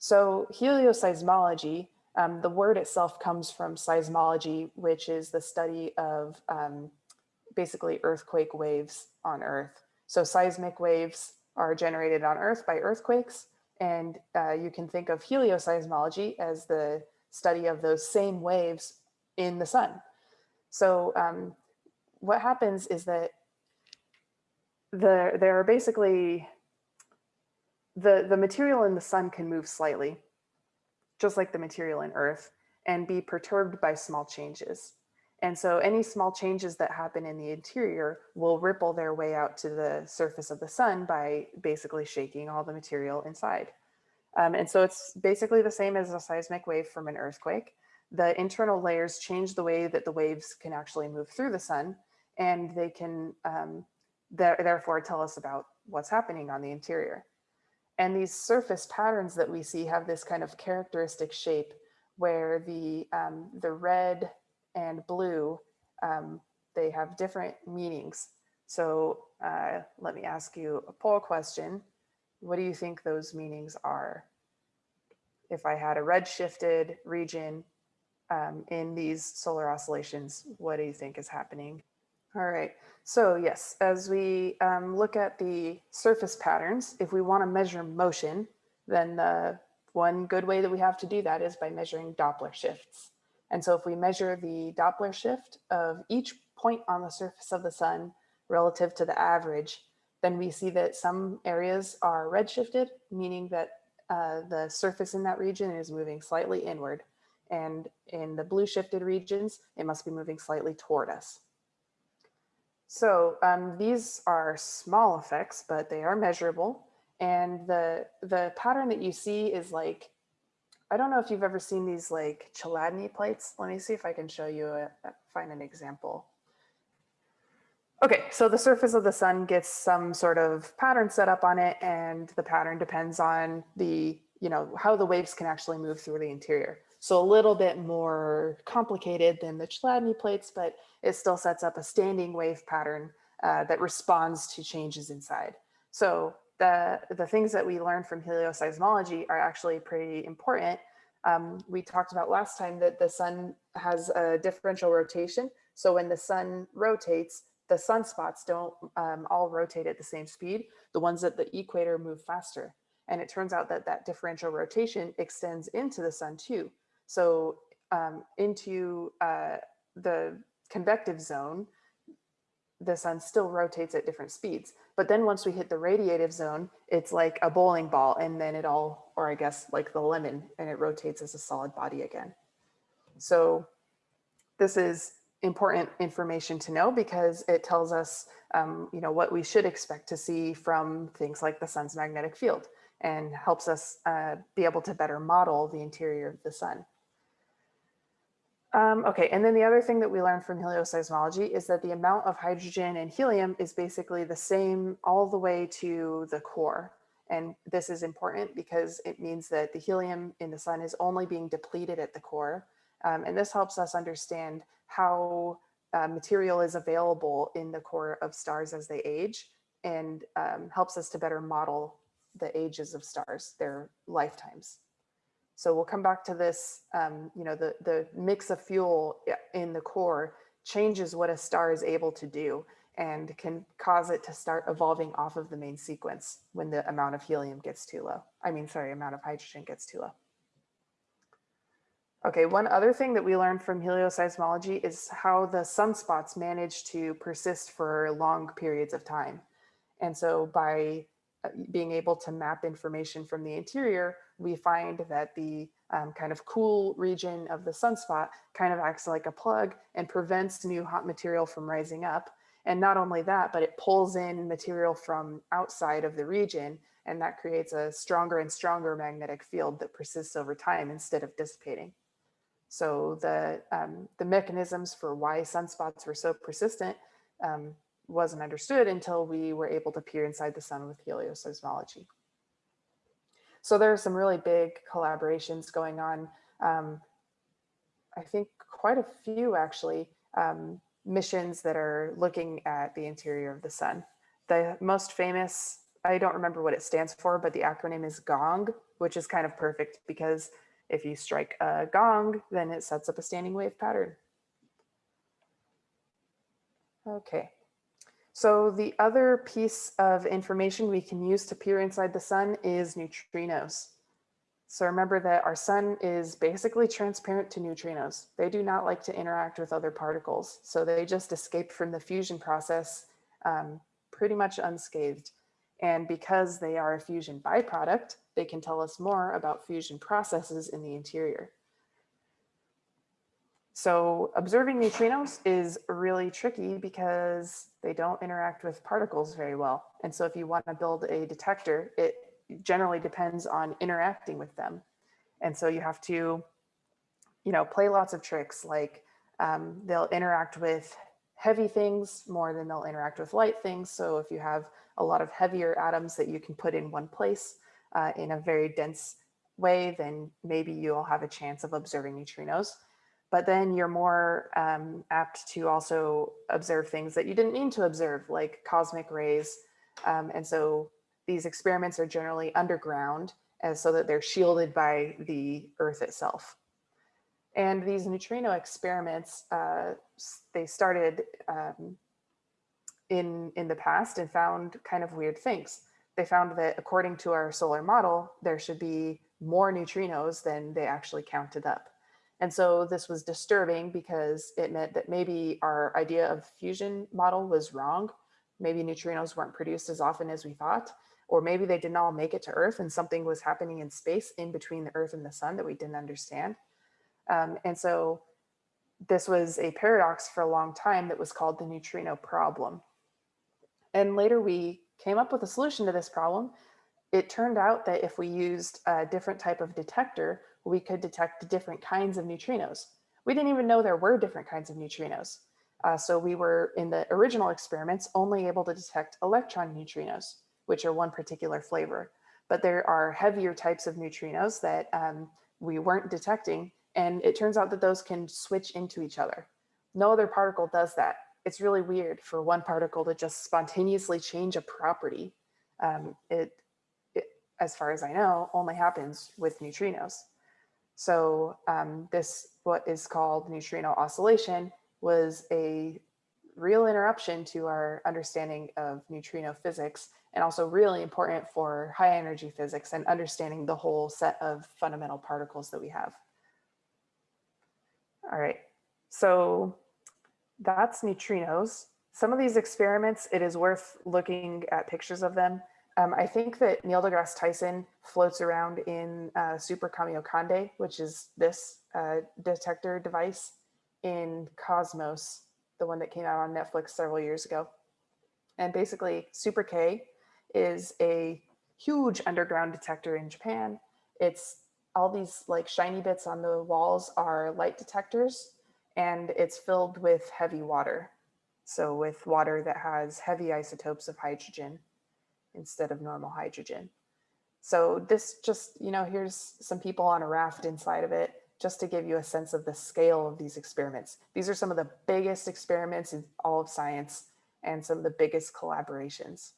So helioseismology, um, the word itself comes from seismology, which is the study of um, basically earthquake waves on Earth. So seismic waves are generated on Earth by earthquakes. And uh, you can think of helioseismology as the study of those same waves in the sun. So um, what happens is that the, there are basically, the, the material in the sun can move slightly, just like the material in Earth, and be perturbed by small changes. And so any small changes that happen in the interior will ripple their way out to the surface of the sun by basically shaking all the material inside. Um, and so it's basically the same as a seismic wave from an earthquake. The internal layers change the way that the waves can actually move through the sun and they can um, th therefore tell us about what's happening on the interior. And these surface patterns that we see have this kind of characteristic shape where the, um, the red and blue, um, they have different meanings. So uh, let me ask you a poll question. What do you think those meanings are? If I had a red shifted region um, in these solar oscillations, what do you think is happening? All right, so yes, as we um, look at the surface patterns, if we want to measure motion, then the one good way that we have to do that is by measuring Doppler shifts. And so if we measure the Doppler shift of each point on the surface of the sun relative to the average, then we see that some areas are redshifted, meaning that uh, the surface in that region is moving slightly inward. And in the blue shifted regions, it must be moving slightly toward us. So um, these are small effects, but they are measurable. And the, the pattern that you see is like, I don't know if you've ever seen these like Chladni plates. Let me see if I can show you, a, find an example. Okay, so the surface of the sun gets some sort of pattern set up on it and the pattern depends on the, you know, how the waves can actually move through the interior. So a little bit more complicated than the Chladni plates, but it still sets up a standing wave pattern uh, that responds to changes inside. So the, the things that we learned from helioseismology are actually pretty important. Um, we talked about last time that the sun has a differential rotation. So when the sun rotates, the sunspots don't um, all rotate at the same speed. The ones at the equator move faster. And it turns out that that differential rotation extends into the sun too. So um, into uh, the convective zone, the sun still rotates at different speeds. But then once we hit the radiative zone, it's like a bowling ball and then it all, or I guess like the lemon, and it rotates as a solid body again. So this is important information to know because it tells us, um, you know, what we should expect to see from things like the sun's magnetic field and helps us uh, be able to better model the interior of the sun. Um, okay, and then the other thing that we learned from helioseismology is that the amount of hydrogen and helium is basically the same all the way to the core. And this is important because it means that the helium in the sun is only being depleted at the core. Um, and this helps us understand how uh, material is available in the core of stars as they age and um, helps us to better model the ages of stars, their lifetimes. So we'll come back to this, um, you know, the, the mix of fuel in the core changes what a star is able to do and can cause it to start evolving off of the main sequence when the amount of helium gets too low. I mean, sorry, amount of hydrogen gets too low. Okay, one other thing that we learned from helioseismology is how the sunspots manage to persist for long periods of time. And so by uh, being able to map information from the interior, we find that the um, kind of cool region of the sunspot kind of acts like a plug and prevents new hot material from rising up. And not only that, but it pulls in material from outside of the region and that creates a stronger and stronger magnetic field that persists over time instead of dissipating. So the, um, the mechanisms for why sunspots were so persistent um, wasn't understood until we were able to peer inside the sun with helioseismology. So there are some really big collaborations going on. Um, I think quite a few actually, um, missions that are looking at the interior of the sun. The most famous, I don't remember what it stands for, but the acronym is GONG, which is kind of perfect because if you strike a gong, then it sets up a standing wave pattern. Okay, so the other piece of information we can use to peer inside the sun is neutrinos. So remember that our sun is basically transparent to neutrinos. They do not like to interact with other particles. So they just escape from the fusion process um, pretty much unscathed. And because they are a fusion byproduct, they can tell us more about fusion processes in the interior. So observing neutrinos is really tricky because they don't interact with particles very well. And so if you want to build a detector, it generally depends on interacting with them. And so you have to, you know, play lots of tricks like um, they'll interact with heavy things more than they'll interact with light things. So if you have a lot of heavier atoms that you can put in one place uh, in a very dense way, then maybe you'll have a chance of observing neutrinos. But then you're more um, apt to also observe things that you didn't mean to observe, like cosmic rays. Um, and so these experiments are generally underground so that they're shielded by the earth itself. And these neutrino experiments, uh, they started um, in, in the past and found kind of weird things. They found that according to our solar model, there should be more neutrinos than they actually counted up. And so this was disturbing because it meant that maybe our idea of fusion model was wrong. Maybe neutrinos weren't produced as often as we thought or maybe they didn't all make it to Earth and something was happening in space in between the Earth and the sun that we didn't understand. Um, and so this was a paradox for a long time that was called the neutrino problem. And later we came up with a solution to this problem. It turned out that if we used a different type of detector, we could detect different kinds of neutrinos. We didn't even know there were different kinds of neutrinos. Uh, so we were in the original experiments only able to detect electron neutrinos which are one particular flavor. But there are heavier types of neutrinos that um, we weren't detecting. And it turns out that those can switch into each other. No other particle does that. It's really weird for one particle to just spontaneously change a property. Um, it, it, as far as I know, only happens with neutrinos. So um, this, what is called neutrino oscillation, was a real interruption to our understanding of neutrino physics and also really important for high energy physics and understanding the whole set of fundamental particles that we have. All right, so that's neutrinos. Some of these experiments, it is worth looking at pictures of them. Um, I think that Neil deGrasse Tyson floats around in uh, Super Kamiokande, which is this uh, detector device in Cosmos, the one that came out on Netflix several years ago. And basically Super K is a huge underground detector in Japan. It's all these like shiny bits on the walls are light detectors and it's filled with heavy water. So with water that has heavy isotopes of hydrogen instead of normal hydrogen. So this just, you know, here's some people on a raft inside of it just to give you a sense of the scale of these experiments. These are some of the biggest experiments in all of science and some of the biggest collaborations.